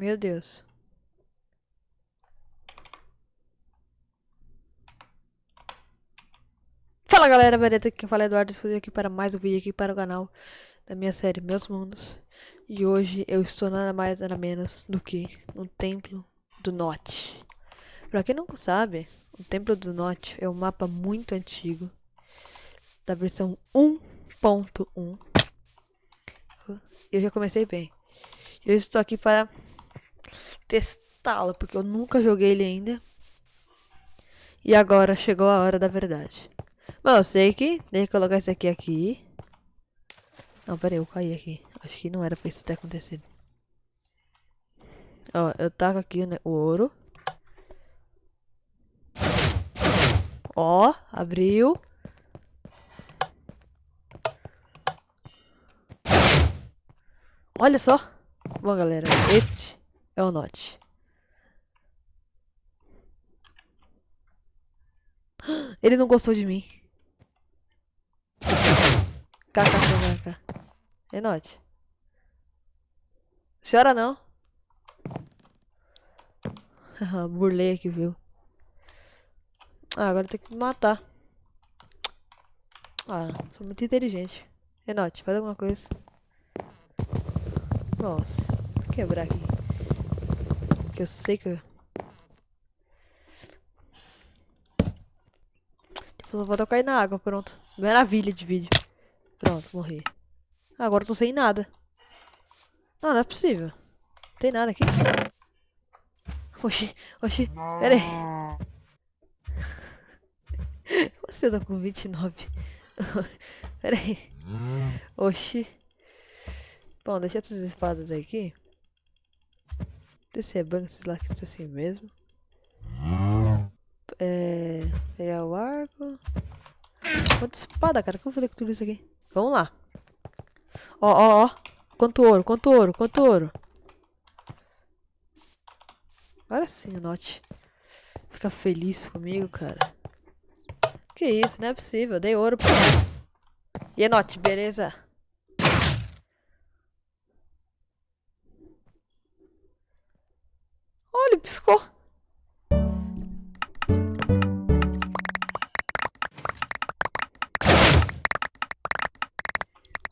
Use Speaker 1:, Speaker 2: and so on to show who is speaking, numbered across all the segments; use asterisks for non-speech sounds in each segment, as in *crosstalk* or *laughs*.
Speaker 1: Meu Deus. Fala galera, beleza? Aqui quem fala é Eduardo, estou aqui para mais um vídeo aqui para o canal da minha série Meus Mundos. E hoje eu estou nada mais nada menos do que no Templo do Norte. Pra quem não sabe, o Templo do Norte é um mapa muito antigo, da versão 1.1. Eu já comecei bem. Eu estou aqui para testá-lo, porque eu nunca joguei ele ainda. E agora chegou a hora da verdade. Bom, eu sei que tem que colocar isso aqui aqui. Não, pera aí, eu caí aqui. Acho que não era pra isso ter acontecido. Ó, eu taco aqui né, o ouro. Ó, abriu. Olha só. Bom, galera, este é o Note. *gasps* Ele não gostou de mim. KKKK. É. Chora não. *laughs* Burlei aqui, viu? Ah, agora tem que matar. Ah, sou muito inteligente. Enote, faz alguma coisa. Nossa, vou quebrar aqui. Que eu sei que. Tipo, vou cair na água, pronto. Maravilha de vídeo. Pronto, morri. Agora eu tô sem nada. Não, não é possível. Não tem nada aqui. Oxi, oxi, pera aí. *laughs* Você tá com 29. *laughs* pera aí. Oxi. Bom, deixa essas espadas aqui. Descer banco, sei lá que é assim mesmo. É. Pegar o arco. Quanta espada, cara? O que eu vou fazer com tudo isso aqui? Vamos lá. Ó, ó, ó. Quanto ouro, quanto ouro, quanto ouro. Agora sim, Note. Fica feliz comigo, cara. Que isso, não é possível. Eu dei ouro pra... E Note, beleza? Olha, piscou.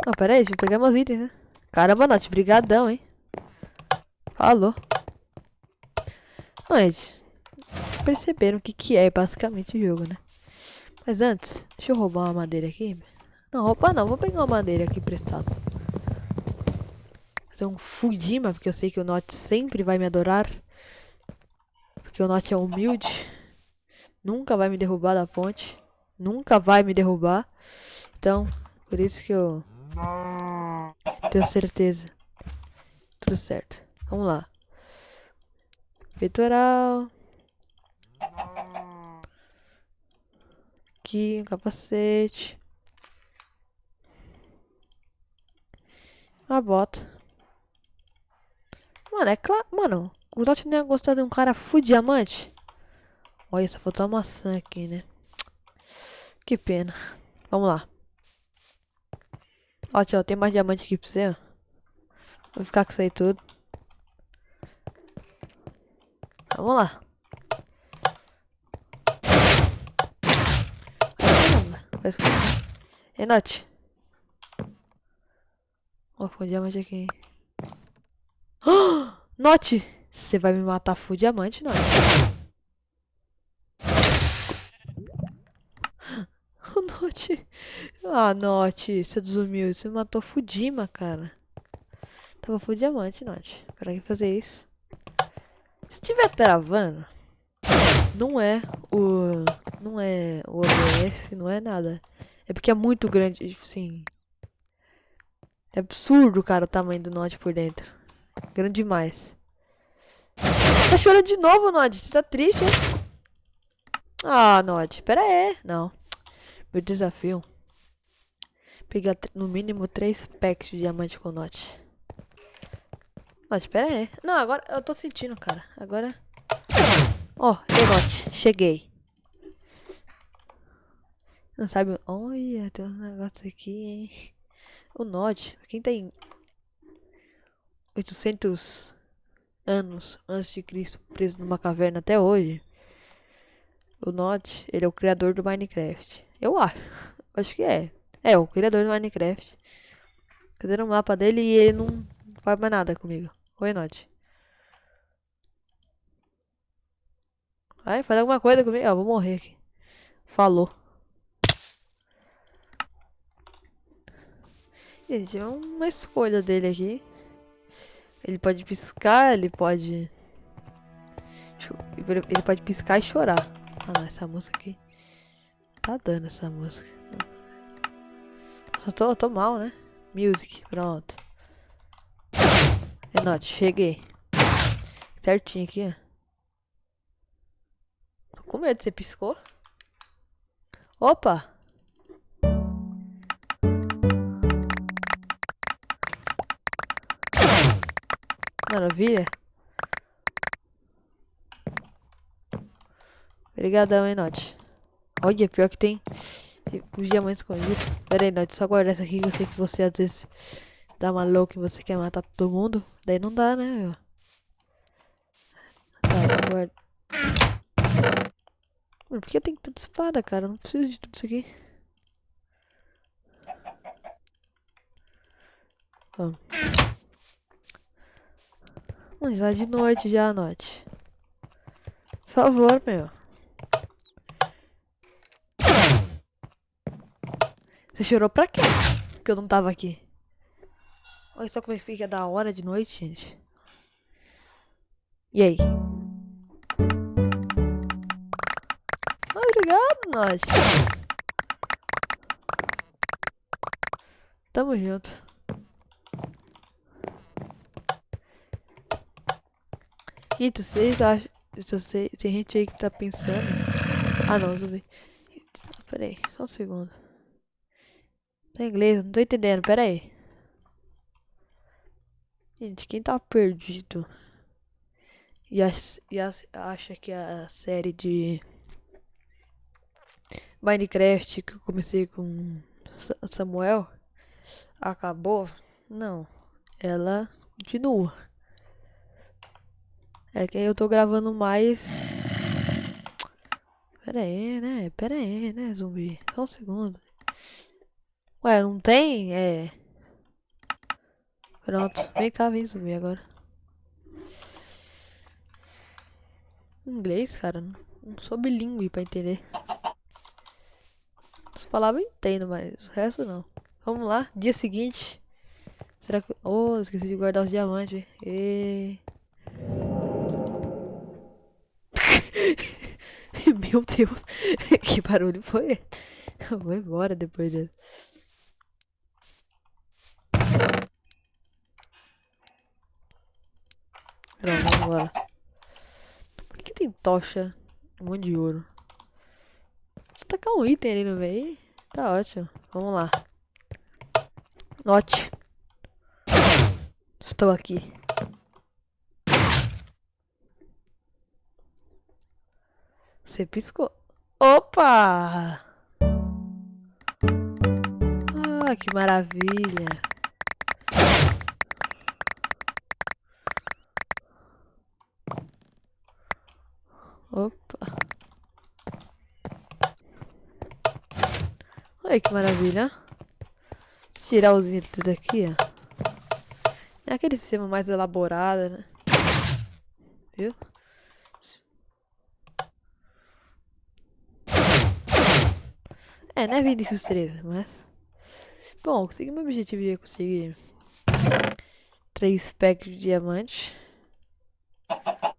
Speaker 1: Não, pera aí, deixa eu pegar meus itens, né? Caramba, Note, brigadão, hein? Falou. Gente, perceberam o que, que é basicamente o jogo, né? Mas antes, deixa eu roubar uma madeira aqui. Não, roubar não, vou pegar uma madeira aqui prestado. Fazer um Fujima, porque eu sei que o Note sempre vai me adorar. Porque o Note é humilde. Nunca vai me derrubar da ponte. Nunca vai me derrubar. Então, por isso que eu tenho certeza. Tudo certo. Vamos lá. Peitoral. Aqui, um capacete. Uma bota. Mano, é claro. Mano, o Dot não ia gostar de um cara full diamante. Olha, só faltou uma maçã aqui, né? Que pena. Vamos lá. Ó, tio, tem mais diamante aqui pra você, ó. Vou ficar com isso aí tudo. Vamos lá. Nath. Ó, foi um diamante aqui. *gasps* Oh, Note! Você vai me matar full diamante, *gasps* Note. Note. Ah, Note, você desumiu. Você matou Fudima, cara. Tava full diamante, Note. Pra que fazer isso? Se tiver travando, não é o. Não é o OBS, não é nada. É porque é muito grande, tipo assim. É absurdo, cara, o tamanho do Nod por dentro. Grande demais. Tá chorando de novo, Nod. Você tá triste, hein? Ah, Nod. Pera aí. Não. Meu desafio. Pegar no mínimo 3 packs de diamante com Nod. Mas espera aí. Não, agora eu tô sentindo, cara. Agora. Ó, oh, Enote, cheguei. Não sabe? Olha, tem um negócio aqui, hein? O Nod, quem tem 800 anos antes de Cristo, preso numa caverna até hoje. O Notch, ele é o criador do Minecraft. Eu acho. *laughs* Acho que é. É, o criador do Minecraft. Cadê no mapa dele e ele não faz mais nada comigo. Oi, Notch. Vai, faz alguma coisa comigo. Ó, vou morrer aqui. Falou. Gente, é uma escolha dele aqui. Ele pode piscar, ele pode... Ele pode piscar e chorar. Ah não, essa música aqui. Tá dando essa música. Só tô, tô mal, né? Music, pronto. É cheguei. Certinho aqui, ó. Tô com medo, você piscou? Opa! Maravilha. Obrigadão, hein, Note. Olha, pior que tem os diamantes escondidos. Pera aí, Note, só guardar essa aqui. Eu sei que você às vezes dá uma louca e você quer matar todo mundo. Daí não dá, né? Tá, guarda. Mano, por que tenho tanta espada, cara? Eu não preciso de tudo isso aqui. Vamos. Mas lá de noite já, Note. Por favor, meu. Você chorou pra quê? Porque eu não tava aqui. Olha só como é que fica da hora de noite, gente. E aí? Obrigado, nós. Tamo junto. Gente, vocês acham... Tem gente aí que tá pensando... Ah, não, zumbi. Pera aí, só um segundo. Tá em inglês, não tô entendendo, pera aí. Gente, quem tá perdido e, e acha que a série de Minecraft que eu comecei com Samuel acabou? Não, ela continua. É que eu tô gravando mais. Pera aí, né? Pera aí, né, zumbi? Só um segundo. Ué, não tem? É. Pronto. Vem cá, vem subir agora. Inglês, cara. Não sou bilíngue pra entender. As palavras eu entendo, mas o resto não. Vamos lá, dia seguinte. Será que. Oh, esqueci de guardar os diamantes. E... *laughs* Meu Deus, *laughs* que barulho foi? Eu vou embora depois. Pronto, vamos embora. Por que tem tocha? Um monte de ouro. Você tacar um item ali no meio. Tá ótimo. Vamos lá. Note. Estou aqui. Você piscou. Opa! Ah, que maravilha. Opa. Olha que maravilha. Tirar os itens daqui, ó. É aquele sistema mais elaborado, né? Viu? É, né, Vinicius 13, mas... Bom, consegui meu objetivo de conseguir... Três packs de diamante.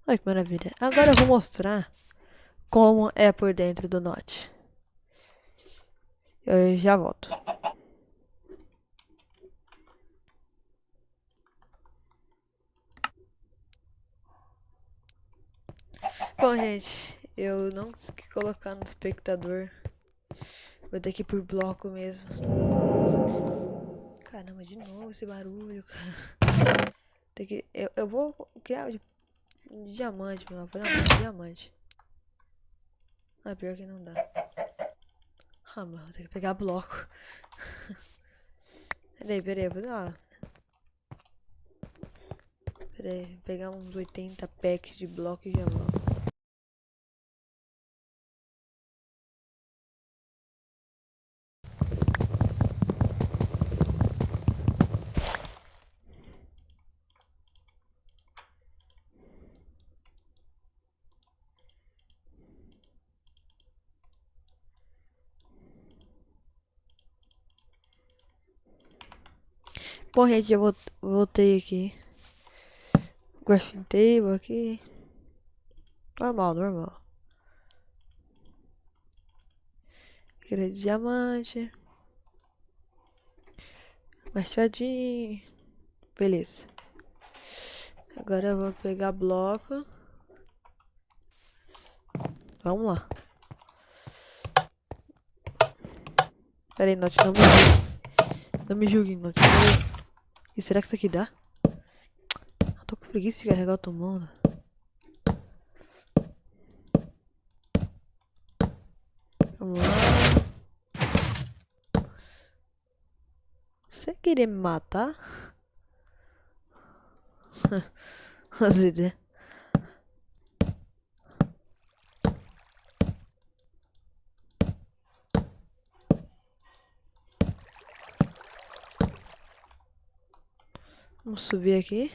Speaker 1: Olha que maravilha. Agora eu vou mostrar como é por dentro do Note. Eu já volto. Bom, gente, eu não consegui colocar no espectador. Vou ter que por bloco mesmo. Caramba, de novo esse barulho, cara. Tem que, eu, eu vou criar diamante, meu. Vou fazer diamante. Ah, pior que não dá. Ah, mano, ter que pegar bloco. *laughs* peraí, peraí, vou dar. Pera aí, vou pegar uns 80 packs de bloco e volto. Bom, gente, eu voltei aqui. Graphic table aqui. Normal, normal. Querer diamante. Machadinho. Beleza. Agora eu vou pegar bloco. Vamos lá. Pera aí, não me julgue. Não me julgue, Note. E será que isso aqui dá? Eu tô com preguiça de carregar o tomando. Vamos lá. Você queria me matar? *laughs* As ideias. Vamos subir aqui.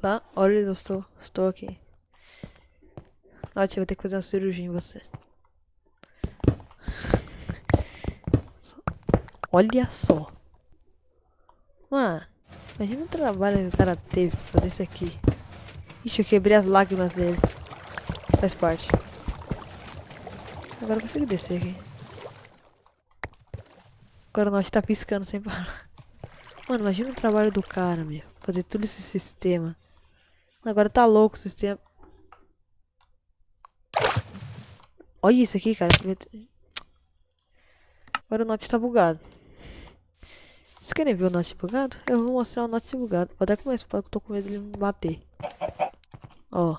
Speaker 1: Tá? Olha, eu estou, estou aqui. Note, eu vou ter que fazer uma cirurgia em você. *laughs* Olha só. Mano, imagina o trabalho que o cara teve pra fazer isso aqui. Ixi, eu quebrei as lágrimas dele. Faz parte. Agora eu consigo descer aqui. Agora nós tá piscando sem parar. Mano, imagina o trabalho do cara, meu. Fazer todo esse sistema. Agora tá louco o sistema. Olha isso aqui, cara. Agora o Note tá bugado. Vocês querem ver o Note bugado? Eu vou mostrar o Note bugado. Vou até começar porque eu tô com medo de me bater. Ó.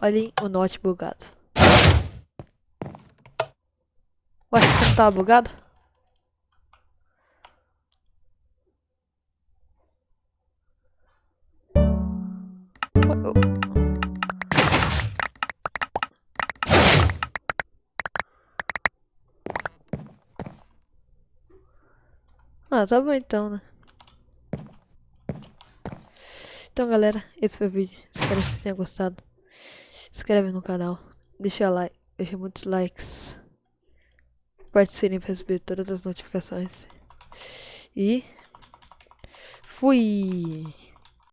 Speaker 1: Olhem o note bugado. Ué, não tava bugado? Ah, tá bom então, né? Então, galera, esse foi o vídeo. Espero que vocês tenham gostado. Se inscreve no canal. Deixa like. Deixa muitos likes. Participem para receber todas as notificações. E... Fui!